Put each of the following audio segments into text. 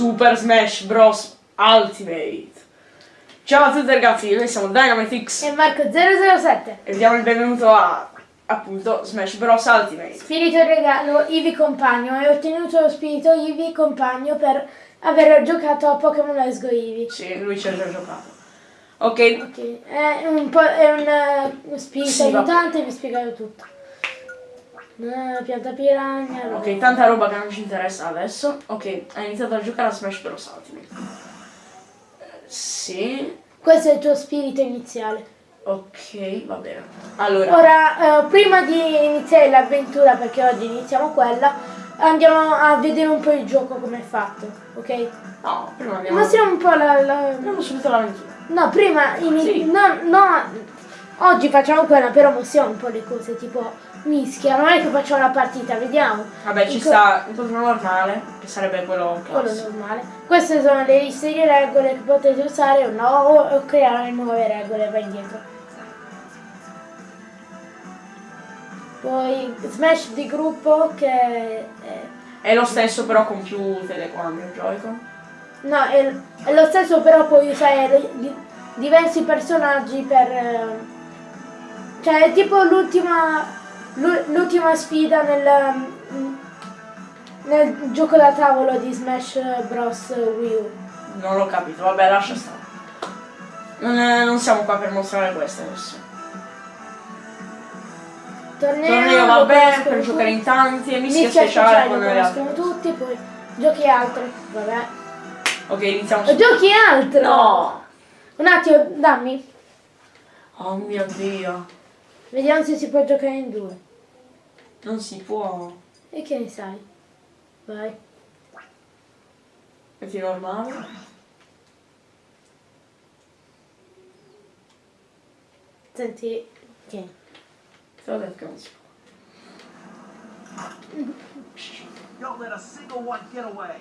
Super Smash Bros. Ultimate. Ciao a tutti ragazzi, noi siamo DynamiteX E Marco007. e diamo il benvenuto a appunto Smash Bros. Ultimate. Spirito regalo, Ivi compagno. E ho ottenuto lo spirito Ivi compagno per aver giocato a Pokémon Let's Go Eevee. Sì, lui ci ha già giocato. Ok, Ok, è un, po', è un eh, spirito Sì, aiutante, vi spiegherò tutto. Eh, pianta piragna. ok, tanta roba che non ci interessa adesso. Ok, hai iniziato a giocare a Smash Bros. Ultimate. Sì, Questo è il tuo spirito iniziale. ok, va bene. Allora, Ora, eh, prima di iniziare l'avventura, perché oggi iniziamo quella, andiamo a vedere un po' il gioco come è fatto, ok? no, prima abbiamo... Mostriamo un po' la... la- Andiamo subito all'avventura. No, prima, Sì. no, no, oggi facciamo quella, però mostriamo un po' le cose, tipo mischia, non è che facciamo la partita, vediamo. Vabbè, ci Dico- sta il turno normale, che sarebbe quello Quello classico. normale. Queste sono le di regole che potete usare o no, o, o creare nuove regole, vai indietro. Poi Smash di gruppo che è, È lo stesso però con più telecomandi il Joy-Con. no, è, è lo stesso però puoi usare di- diversi personaggi per... eh, cioè è tipo l'ultima l'u- l'ultima sfida nel, nel gioco da tavolo di Smash Bros. Wii U. Non l'ho capito, vabbè lascia stare. Non, è- non siamo qua per mostrare questo adesso. Torneo, Torneo va bene per giocare in tanti e mischia speciale speciale con le altre. tutti, poi giochi altri, vabbè. Ok, iniziamo subito. giochi altro! No! Un attimo, dammi. Oh mio dio. Vediamo se si può giocare in due. Non si può. E che ne sai? Vai. Metti normale. Senti. Tieni. Te l'ho detto che non si può. Don't let a single one get away.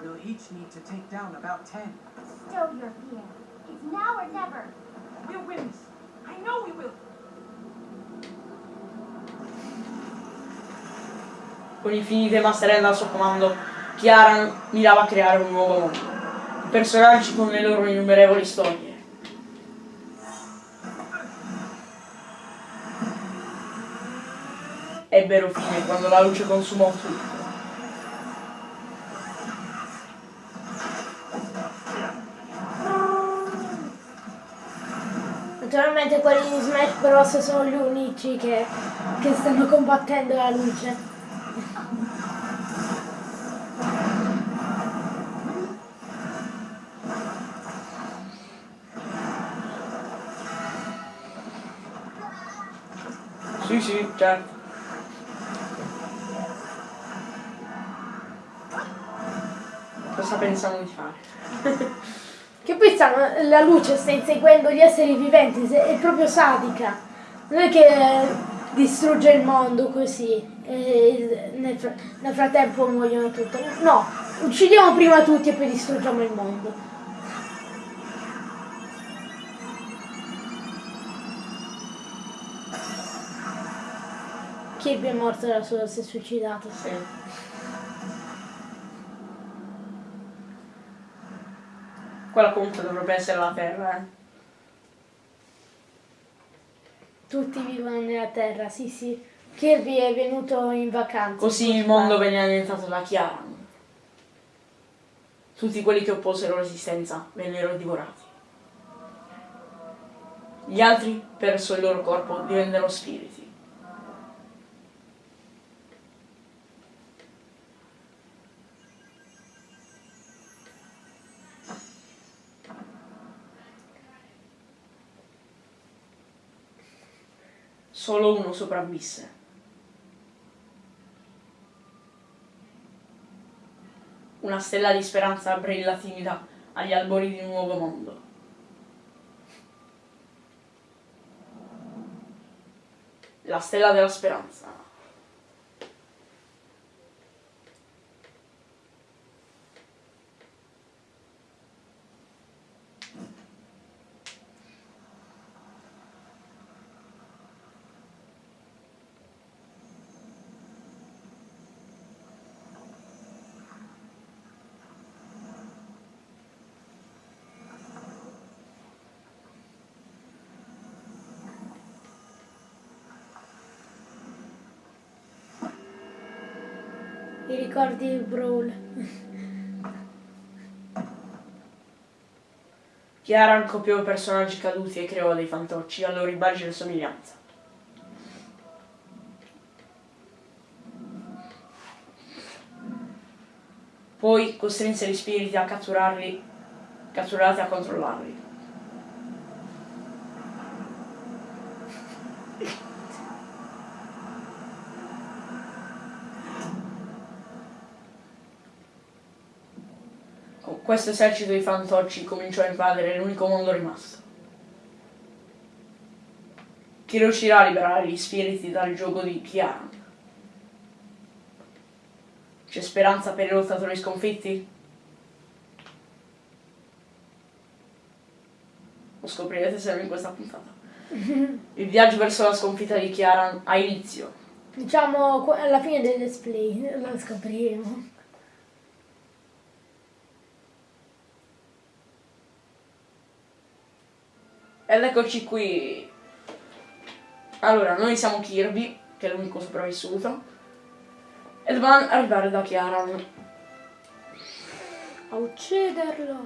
We'll each need to take down about ten. Stow your fear. It's now or never. We'll win this. I know we will. Con infinite masterelle al suo comando, Chiara mirava a creare un nuovo mondo. I personaggi con le loro innumerevoli storie. Ebbero fine quando la luce consumò tutto. Naturalmente quelli di Smash Bros. sono gli unici che, che stanno combattendo la luce. Sì, sì, certo. Cosa pensano di fare? Stanno, la luce sta inseguendo gli esseri viventi, è proprio sadica. Non è che distrugge il mondo così e nel, fra- nel frattempo muoiono tutti. No, uccidiamo prima tutti e poi distruggiamo il mondo. Kirby è morto da solo, si è suicidato. Sì. Quella comunque dovrebbe essere la Terra, eh. Tutti vivono nella terra, sì sì. Kirby è venuto in vacanza. Così il mondo veniva diventato la Chiara. Tutti quelli che opposero resistenza vennero divorati. Gli altri, perso il loro corpo, divennero spiriti. Solo uno sopravvisse. Una stella di speranza brilla timida agli albori di un nuovo mondo. La stella della speranza. I ricordi di Brawl. Chiara copiò personaggi caduti e creò dei fantocci a loro immagine e somiglianza. Poi costrinse gli spiriti a catturarli, catturati a controllarli. Con questo esercito di fantocci cominciò a invadere l'unico mondo rimasto. Chi riuscirà a liberare gli spiriti dal gioco di Kiaran? C'è speranza per i lottatori sconfitti? Lo scoprirete sempre in questa puntata. Il viaggio verso la sconfitta di Kiaran ha inizio. Diciamo alla fine del display lo scopriremo. Ed eccoci qui. Allora, noi siamo Kirby, che è l'unico sopravvissuto. E dobbiamo arrivare da Kiaran. A ucciderlo.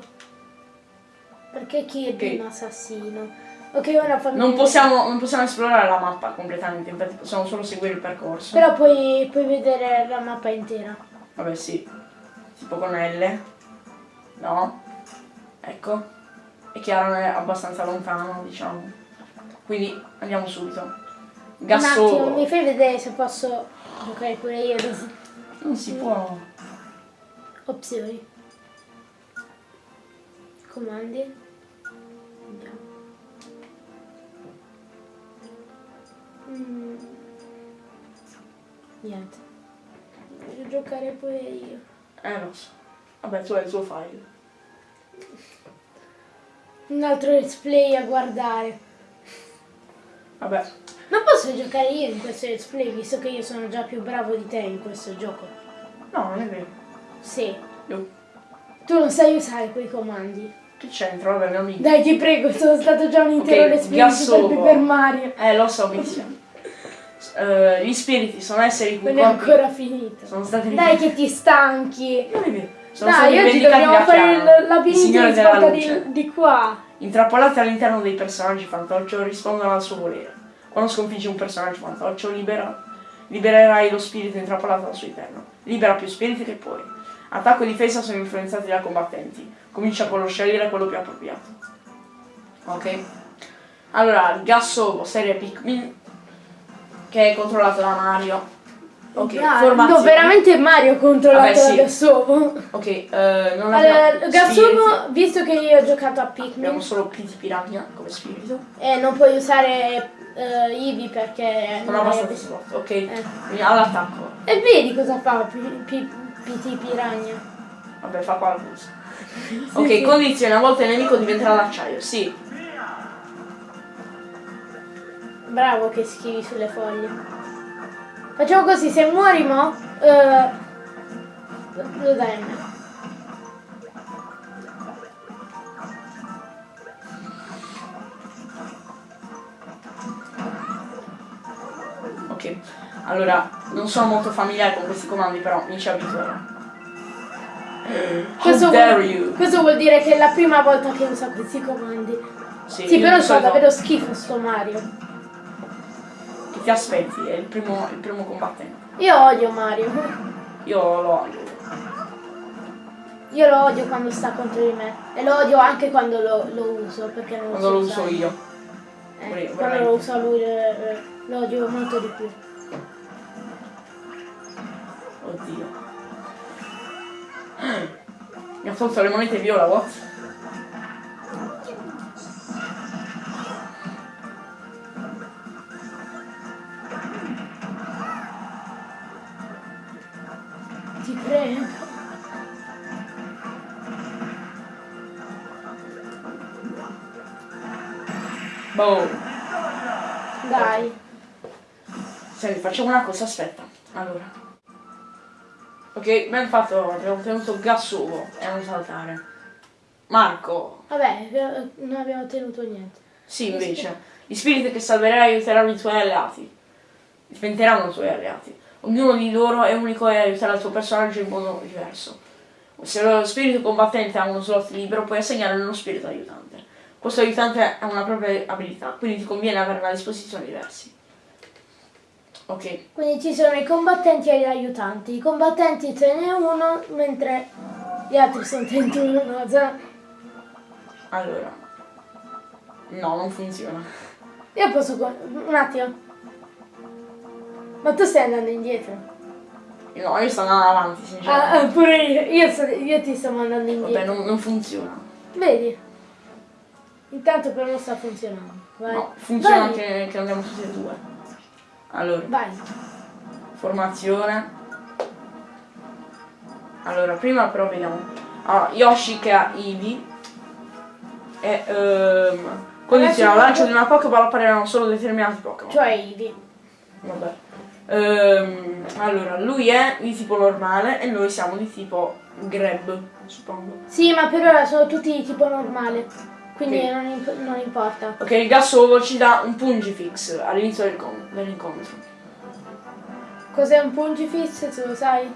Perché Kirby Ok. è un assassino. Ok, ora fammi Non possiamo, non possiamo esplorare la mappa completamente, infatti possiamo solo seguire il percorso. Però puoi, puoi vedere la mappa intera. Vabbè sì. Tipo con L. No. Ecco. E Chiara è abbastanza lontano, diciamo. Quindi andiamo subito. Un attimo, mi fai vedere se posso giocare pure io. adesso. Non si può. Opzioni. Comandi. Andiamo. Mm. Niente. Voglio giocare pure io. Eh lo so. Vabbè, tu hai il tuo file. Un altro let's play a guardare. Vabbè. Non posso giocare io in questo let's play visto che io sono già più bravo di te in questo gioco. No, non è vero. Sì. Io- Tu non sai usare quei comandi. Che c'entra? Vabbè, mio amico. Dai, ti prego, sono stato già un intero Ok, let's play. Paper Mario. Eh, lo so, benissimo. Eh, gli spiriti sono esseri cui Non è ancora finito. sono stati Dai che ti stanchi. Non è vero. Sono Dai, oggi dobbiamo da fare il labirinto signore di luce. di, di qua. Intrappolati all'interno dei personaggi fantoccio rispondono al suo volere. Quando sconfiggi un personaggio fantoccio libera, libererai lo spirito intrappolato al suo interno. Libera più spiriti che puoi. Attacco e difesa sono influenzati dai combattenti. Comincia con lo scegliere quello più appropriato. Ok? Allora, Gassovo, serie Pikmin, che è controllato da Mario. Ok, Ah, formazione. no, veramente Mario controllato Vabbè, sì. da Gassovo. Ok, eh, non Allora, abbiamo spiriti. visto che io ho giocato a Abbiamo Pikmin, solo Piti Piranha come spirito. e non puoi usare eh, Eevee perché... Non hai abbastanza slot, ok? Quindi all'attacco. E vedi cosa fa P- P- PT Piranha. Vabbè, fa qualcosa. ok, condizione, a volte il nemico diventerà d'acciaio. Sì. Bravo che schivi sulle foglie. Facciamo così, se muori mo, eh, lo dai a me. Ok. Allora, non sono molto familiare con questi comandi, però mi ci abituerò. Questo vuol, questo vuol dire che è la prima volta che uso questi comandi. Sì, Sì, però fa davvero schifo sto Mario. Ti aspetti? È il primo, il primo combattente. Io odio Mario. Io lo odio. Io lo odio quando sta contro di me. E lo odio anche quando lo, lo uso, perché non Quando so lo uso usare. io. Eh, io, quando veramente. lo usa lui eh, lo odio molto di più. Oddio. Mi ha tolto le monete viola, what? Facciamo una cosa, aspetta. Allora. Ok, ben fatto, abbiamo tenuto Gassuvo e non saltare. Marco. Vabbè, eh, non abbiamo ottenuto niente. Sì, invece. Gli spiriti che salverai aiuteranno i tuoi alleati. Diventeranno i tuoi alleati. Ognuno di loro è unico e aiuterà il tuo personaggio in modo diverso. Se lo spirito combattente ha uno slot libero, puoi assegnare uno spirito aiutante. Questo aiutante ha una propria abilità, quindi ti conviene averne a disposizione diversi. Ok, Quindi ci sono i combattenti e gli aiutanti. I combattenti ce n'è uno, mentre gli altri sono 31. cioè, allora. No, non funziona. Io posso... Un attimo. Ma tu stai andando indietro. No, io sto andando avanti, Ah, sinceramente. ah, pure io. Io, sto- io ti sto mandando indietro. Vabbè, non, non funziona. Vedi? Intanto per me sta funzionando. Vai. No, funziona Vai. anche che andiamo tutti e due. Allora, Vai. formazione. Allora, prima però vediamo. Allora, Yoshi che ha Eevee. E ehm, condiziona il lancio di una Pokéball apparirano solo determinati Pokémon. Cioè Ivi. Vabbè. Ehm, allora, lui è di tipo normale e noi siamo di tipo Grab, suppongo. Sì, ma per ora sono tutti di tipo normale. Quindi Ok. non, imp- non importa. Ok, il Gassovo ci dà un Pungifix all'inizio del con- dell'incontro. Cos'è un pungifix, se lo sai?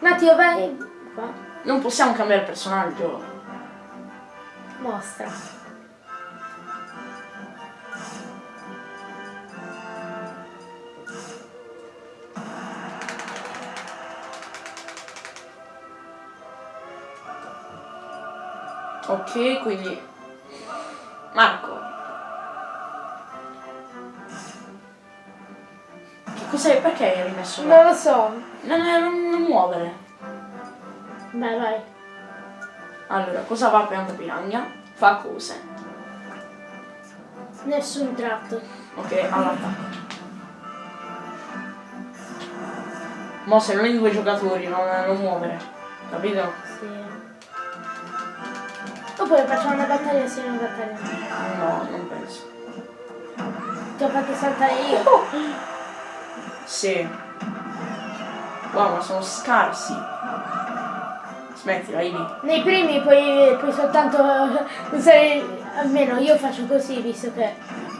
Un attimo, vai. Qua. non possiamo cambiare personaggio. Mostra. Ok, quindi Marco. Che cos'è? Perché hai rimesso là? Non lo so. Non, non, non muovere. Vai, vai. Allora, cosa fa pianta piragna? Fa cose. Nessun tratto. Ok, all'attacco. Mo se non hai due giocatori, non, non muovere. Capito? Oppure facciamo una battaglia sì, una battaglia no. No, non penso. Ti ho fatto saltare io. Sì. Wow, ma sono scarsi. Smettila, Ivi. Nei primi puoi, puoi soltanto usare. Almeno io faccio così, visto che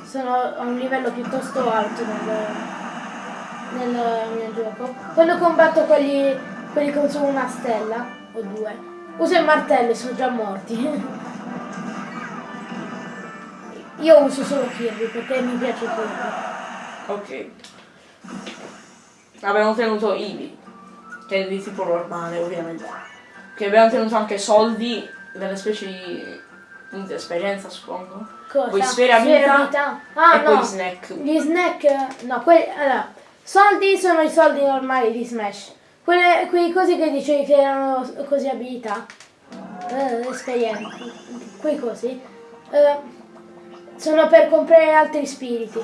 sono a un livello piuttosto alto nel, nel mio gioco. Quando combatto quelli, quelli con solo una stella o due, uso il martello sono già morti. Io uso solo Kirby perché mi piace Kirby. Ok. Abbiamo tenuto Ivi, che è di tipo normale, ovviamente. Che abbiamo tenuto anche soldi, delle specie di punti esperienza, suppongo. Cosa? Poi sfera vita vita? Ah e no, poi snack. gli snack, no, quelli, allora, soldi sono i soldi normali di Smash. Quelle, quei cosi che dicevi che erano così abilità, eh, esperienze, quei cosi, eh, sono per comprare altri spiriti.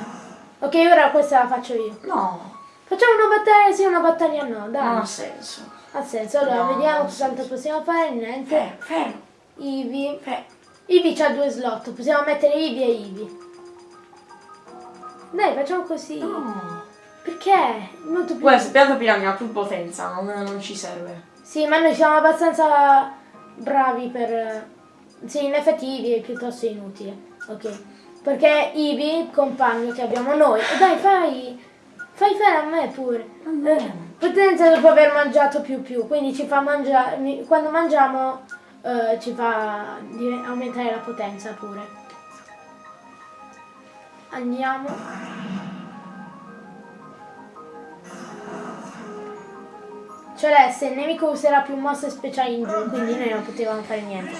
Ok, ora questa la faccio io. No, Facciamo una battaglia sì, una battaglia no, dai. non ha senso. Ha senso, allora No, vediamo quanto possiamo fare, niente. Fermo, fermo, Ivi. fermo. Ivi c'ha due slot, possiamo mettere Ivi e Ivi. Dai, facciamo così. No. Perché? Molto più... Questa pianta piragna ha più potenza, non, non ci serve. Sì, ma noi siamo abbastanza bravi per... Sì, in effetti Ivi è piuttosto inutile. Ok. Perché Ivi, il compagno che abbiamo noi... Dai, fai... Fai fare a me pure. Eh, potenza dopo aver mangiato più più, quindi ci fa mangiare... Quando mangiamo eh, ci fa aumentare la potenza pure. Andiamo. Celeste, il nemico userà più mosse speciali in giù, quindi noi non potevamo fare niente.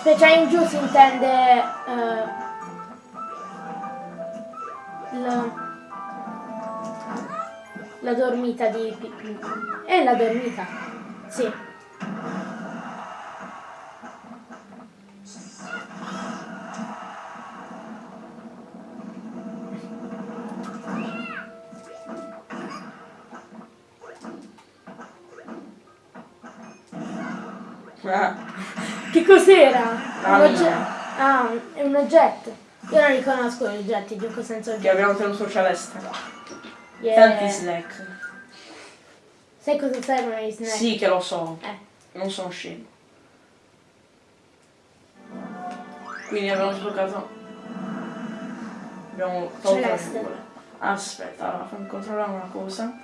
Speciali in giù si intende eh, la, la dormita di... È la dormita, sì. Ah, Che cos'era? La Un. Ah, è un oggetto. Io non riconosco gli oggetti, gioco senza che oggetti. abbiamo tenuto celeste. Yeah. Tanti snack. Sai cosa servono gli snack? Sì che lo so. Eh. Non sono scemo. Quindi abbiamo sbloccato. Abbiamo tolto le nuvole. Aspetta, allora fammi controllare una cosa.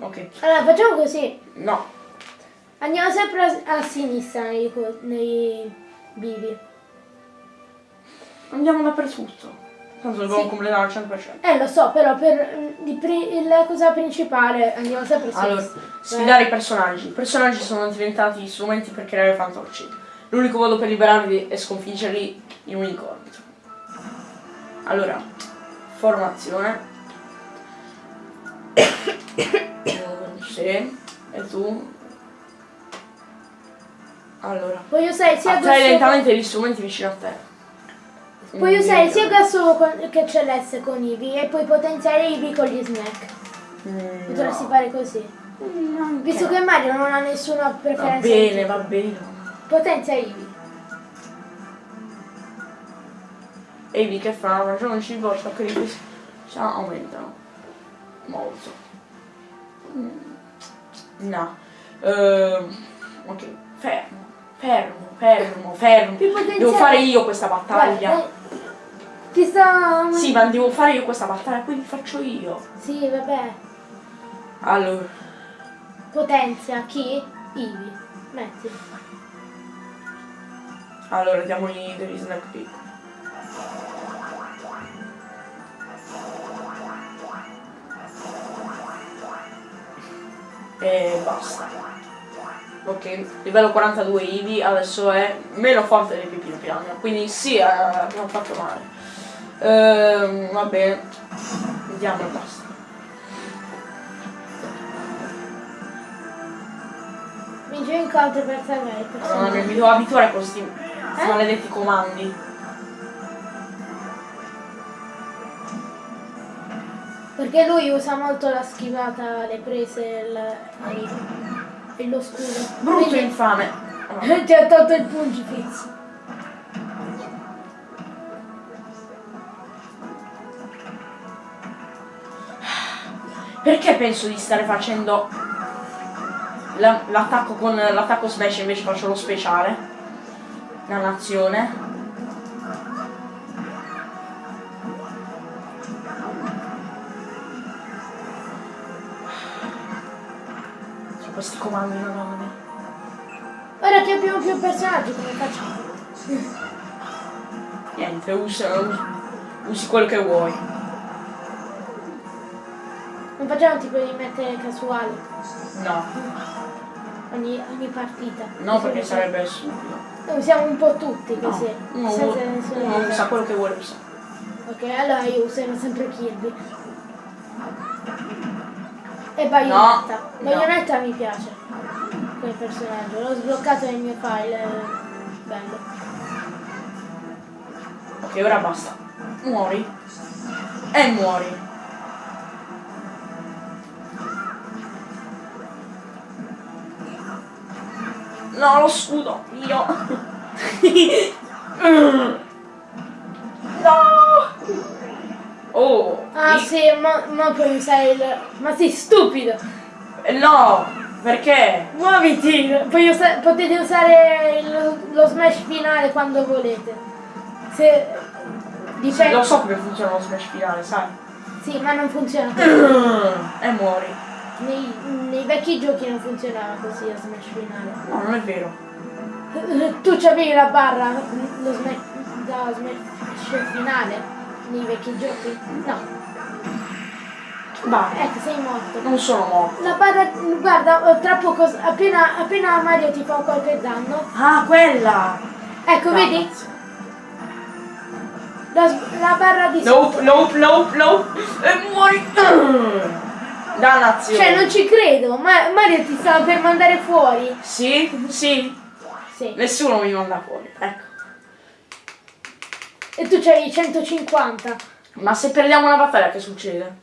Ok. Allora facciamo così. No. Andiamo sempre a, a sinistra nei, nei bivi. Andiamo dappertutto. Tanto dobbiamo Sì. completare al 100%. Eh lo so, però per mm, la cosa principale andiamo sempre a Allora, sfidare i personaggi. I personaggi sono diventati strumenti per creare fantocci. L'unico modo per liberarli è sconfiggerli in un incontro. Allora, formazione. sì, e tu? Allora, Puoi usare sia attrai lentamente gli strumenti vicino a te. Puoi usare sia gas con- che celeste con Ivi e puoi potenziare Ivi con gli snack. Mm, Potresti no. fare così. Mm, Visto che Mario non ha nessuna Va preferenza. bene, va bene. Potenzia Ivi. E lì che fa? Ragione volta che i pesi aumentano. Molto. Mm. No. Ehm, ok, fermo. Fermo, fermo, fermo. Devo fare io questa battaglia. Guarda, eh, Ti sta. Sì, ma devo fare io questa battaglia, quindi faccio io. Sì, vabbè. Allora, Potenzia chi? Ivi. Metti. allora diamogli degli snack piccoli. E basta. Ok, livello 42 Ivi, adesso è meno forte dei Pipino Piranha, quindi sì, eh, abbiamo fatto male. Ehm, va bene, vediamo e basta. Vince incontri per salvare il No, mi devo abituare a questi maledetti comandi. Perché lui usa molto la schivata, le prese e il- e- lo scudo. Brutto Quindi- infame. Ah, Ti ha tolto il pungifiz. Perché penso di stare facendo la- l'attacco con l'attacco smash invece faccio lo speciale? Dannazione. Su comandi madonna. Ora che abbiamo più personaggi, come facciamo? Niente, usa, usi, usi quello che vuoi. Non facciamo tipo di mettere casuale No, ogni, ogni partita. no Così perché sarebbe stupido. Noi usiamo un po' tutti No, così. uno, senza nessuna uno usa quello che vuole usare. Ok, allora io userò sempre Kirby. E Bayonetta. No, Bayonetta mi piace. Quel personaggio. L'ho sbloccato nel mio file. Bello. Ok, ora basta. Muori. E muori. No, lo scudo. Io. no. Oh. Ah mi- sì, ma, ma puoi usare il. Ma sei stupido! No, perché? Muoviti! Usa- potete usare il- lo smash finale quando volete. Se. Dipende. Lo so come funziona lo smash finale, sai? Sì, ma non funziona così. E muori. Nei, nei vecchi giochi non funzionava così lo smash finale. No, non è vero. Tu c'avevi la barra, lo smash, da smash finale nei vecchi giochi? No, Vai. ecco, sei morto. Non sono morto. La barra, guarda, tra poco, appena, appena Mario ti fa qualche danno, Ah, quella! ecco, vedi? Dannazione. La, la barra di Nope, nope, nope, nope. E muori. Dannazione. Cioè, non ci credo, ma Mario ti stava per mandare fuori. Sì, sì. Sì. Nessuno mi manda fuori. Ecco. E tu c'hai 150. Ma se perdiamo una battaglia che succede?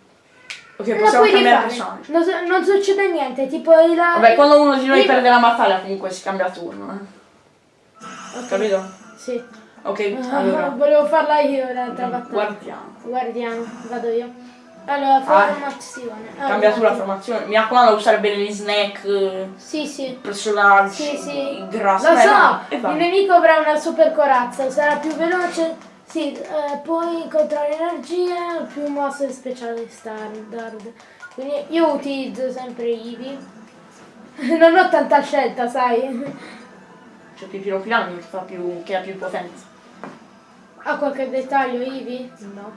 Ok, La possiamo cambiare personaggio. Non, non succede niente, tipo il... Vabbè, quando uno di noi il- perde la battaglia comunque si cambia turno, eh. Ok. Capito? Sì. Ok, Ah, allora. Volevo farla io l'altra battaglia. Guardiamo. Guardiamo, vado io. Allora, Ah, formazione. Cambia tu la formazione. Mi raccomando, usare bene gli snack, eh, Sì, sì. personaggi, Sì, sì. i grassi. Lo Eh, so, il nemico avrà una super corazza, sarà più veloce. Sì, eh, puoi incontrare energie, più mosse speciali standard. Quindi io utilizzo sempre Eevee. Non ho tanta scelta, sai. C'è Pipino Pilano che, fa più, che ha più potenza. Ha qualche dettaglio Eevee? No.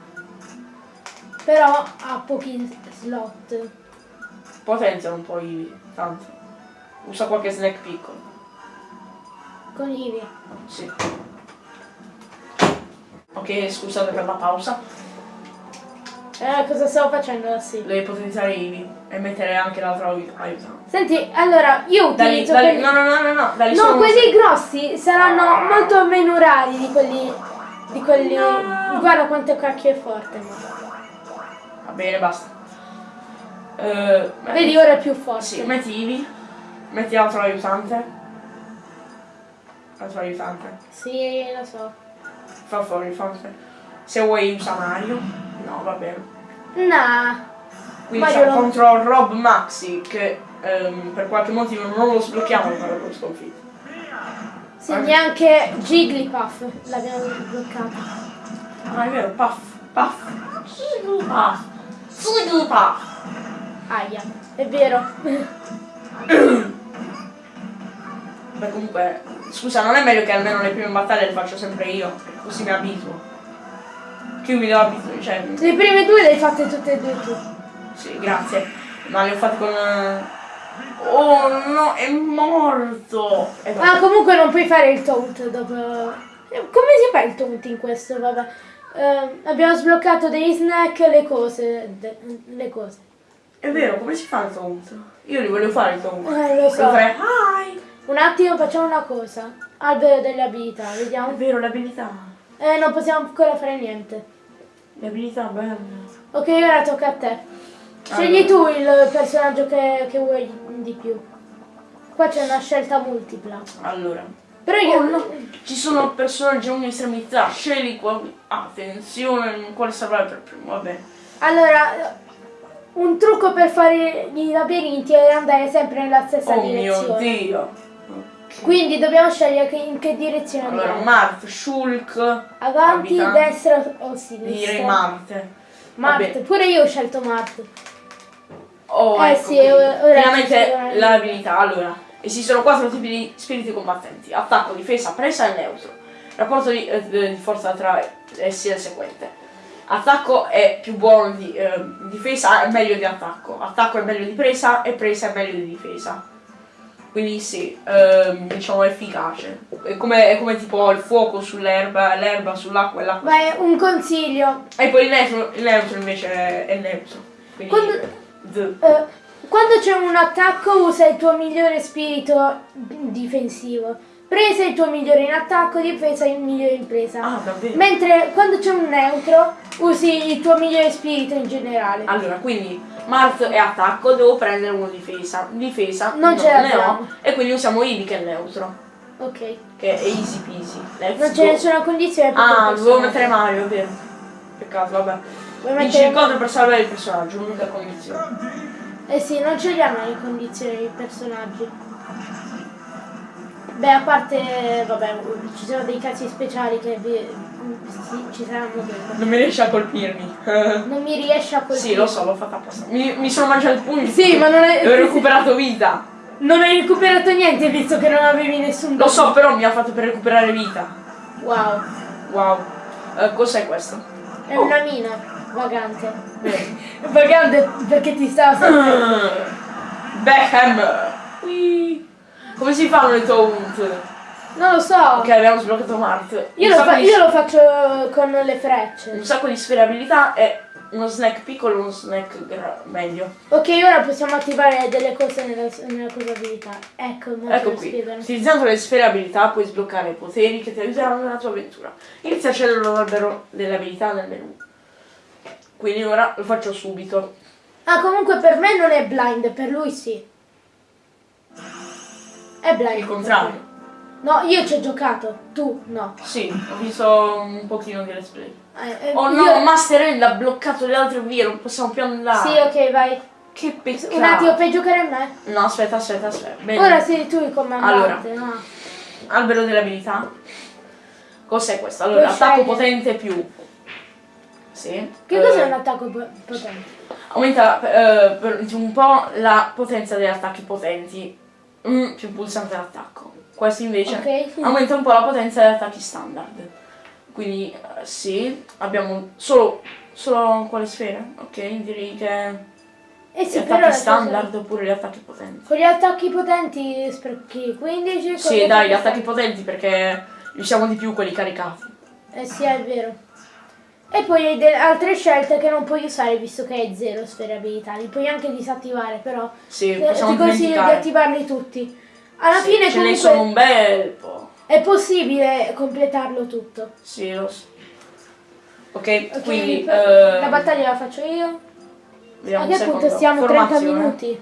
Però ha pochi slot. Potenza un po' i tanto. Usa qualche snack piccolo. Con Eevee. Sì. Ok, scusate per la pausa. Eh, cosa stavo facendo? Sì. Devi potenziare Ivi e mettere anche l'altro ai- aiutante. Senti, allora, io utilizzo quelli... no, no, no, no, no, dali No, quelli grossi saranno molto meno rari di quelli. di quelli. Guarda quanto cacchio è forte. Va bene, basta. Eh, Vedi, ora è più forte. Sì, metti Ivi, metti l'altro aiutante. L'altro aiutante. Sì, lo so. Fa fuori, fuori. Se vuoi usa Mario. No, va bene. Nah. Quindi Mario siamo non- contro Rob Maxi che ehm, per qualche motivo non lo sblocchiamo per lo sconfitto. Sì, neanche Jigglypuff l'abbiamo bloccato. Ah, è vero, puff, puff. Puff. Puff. Aia, è vero. Beh comunque, scusa, non è meglio che almeno le prime battaglie le faccio sempre io, così mi abituo. Che io mi devo abituare, cioè, Le prime due le hai fatte tutte e due tu. sì, grazie. Ma le ho fatte con... eh, Oh no, è morto! E vabbè. Ah, comunque non puoi fare il taunt dopo. Eh, Come si fa il taunt in questo? Vabbè. Eh, abbiamo sbloccato degli snack, le cose. le cose. È vero, come si fa il taunt? Io li volevo fare il taunt. Eh, lo so. Volevo fare hi! Un attimo, facciamo una cosa. Albero delle abilità, È vediamo. vero, le abilità. Eh, non possiamo ancora fare niente. Le abilità belle. Ok, ora tocca a te. Scegli tu il personaggio che, che vuoi di più. Qua c'è una scelta multipla. Allora. Però io Oh no, ci sono personaggi a ogni estremità, scegli quali... Attenzione, quale salvare per primo, vabbè. Allora, un trucco per fare i labirinti è andare sempre nella stessa Oh mio direzione. dio. Quindi dobbiamo scegliere che- in che direzione Allora, andare. Marte, Shulk, Avanti, abitante. destra o direi sinistra. Marte. Marte, Vabbè. pure io ho scelto Marte. Oh, Eh ecco sì, ora- Finalmente l'abilità. Allora, esistono quattro tipi di spiriti combattenti. Attacco, difesa, presa e neutro. Rapporto di, eh, di forza tra essi è il seguente. Attacco è più buono di eh, difesa, è meglio di attacco. Attacco è meglio di presa e presa è meglio di difesa. Quindi sì, ehm, diciamo efficace. È come, è come tipo il fuoco sull'erba, l'erba sull'acqua e l'acqua. Vai, un consiglio. E poi il neutro, il neutro invece è, neutro. Quindi Quando- Eh, quando c'è un attacco usa il tuo migliore spirito difensivo. Presa il tuo migliore in attacco, difesa il migliore in presa. Ah, davvero? Mentre quando c'è un neutro usi il tuo migliore spirito in generale. Allora, quindi Mart è attacco, devo prendere uno difesa. Difesa Non ce ne ho. E quindi usiamo Eevee che è neutro. Ok. Che è easy peasy. Let's Non c'è nessuna condizione per Ah, dovevo mettere Mario, è vero. Peccato, vabbè. Vinci mettere- l'incontro per salvare il personaggio, l'unica condizione. Eh sì, non ce li hanno le condizioni i personaggi. Beh, a parte, vabbè, ci sono dei casi speciali che vi- sì, ci saranno dentro. Non mi riesce a colpirmi. Non mi riesce a colpire. sì, lo so, l'ho fatta apposta. Mi, mi sono mangiato il pugno. Sì, ma non è- ho recuperato vita. Non hai recuperato niente visto che non avevi nessun Lo so, però mi ha fatto per recuperare vita. Wow, Wow. Eh, cos'è questo? è Oh. una mina vagante. Bene. Vagante perché ti stava. Beckham. Ui. Come si fanno le taunt? Non lo so. Ok, abbiamo sbloccato Mart. Io, Un lo fa- di- io lo faccio con le Un frecce. sacco di sferabilità e uno snack piccolo e uno snack meglio. Ok, ora possiamo attivare delle cose nella, nella cosa abilità. Ecco, Ecco qui. spiegano. Utilizzando le sfere abilità puoi sbloccare i poteri che ti aiuteranno nella tua avventura. Inizia a scegliere l'albero delle abilità nel menu. Quindi ora lo faccio subito. Ah, comunque per me non è blind, per lui sì. È blind. Il contrario. No, io ci ho giocato, tu no. Sì, ho visto un pochino di let's play. Eh, eh, Oh no, io- Master End ha bloccato le altre vie, non possiamo più andare. Sì, ok, vai. Che peccato. Un attimo, puoi giocare a me? No, aspetta, aspetta, aspetta. Bene. Ora sei tu il comandante. no? Albero delle abilità. Cos'è questo? Allora, Puoi attacco scegliere. potente più. Sì. Che Eh, cos'è un attacco po- potente? Aumenta eh, per un po' la potenza degli attacchi potenti. Mm, più pulsante l'attacco. Questo invece Ok, sì. aumenta un po' la potenza degli attacchi standard. Quindi eh, sì, abbiamo solo, solo quale sfere? Ok, direi che Eh gli sì, però attacchi standard cosa- oppure gli attacchi potenti. Con gli attacchi potenti sprechi 15. con Sì, dai, gli attacchi potenti perché riusciamo di più quelli caricati. Eh sì, è vero. E poi hai altre scelte che non puoi usare visto che hai zero sfere abilità. Li puoi anche disattivare, però Sì, eh, ti consiglio di attivarli tutti. Alla Sì, fine ce ne comunque sono un bel po'. è possibile completarlo tutto. Sì, lo so. Ok, Ok, quindi per- eh, la battaglia la faccio io. A che punto siamo? 30 Formazione. minuti.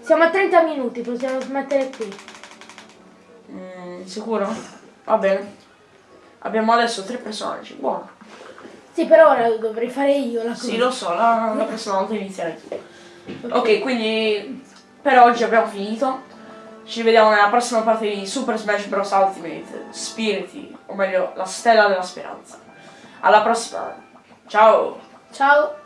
Siamo a 30 minuti, possiamo smettere qui. Mm, sicuro? Va bene. Abbiamo adesso tre personaggi. Buono. Sì, però ora lo dovrei fare io la cosa. Sì, lo so, la, la prossima volta inizierai tu. Ok, quindi per oggi abbiamo finito. Ci vediamo nella prossima parte di Super Smash Bros. Ultimate Spiriti, o meglio, la stella della speranza. Alla prossima. Ciao! Ciao.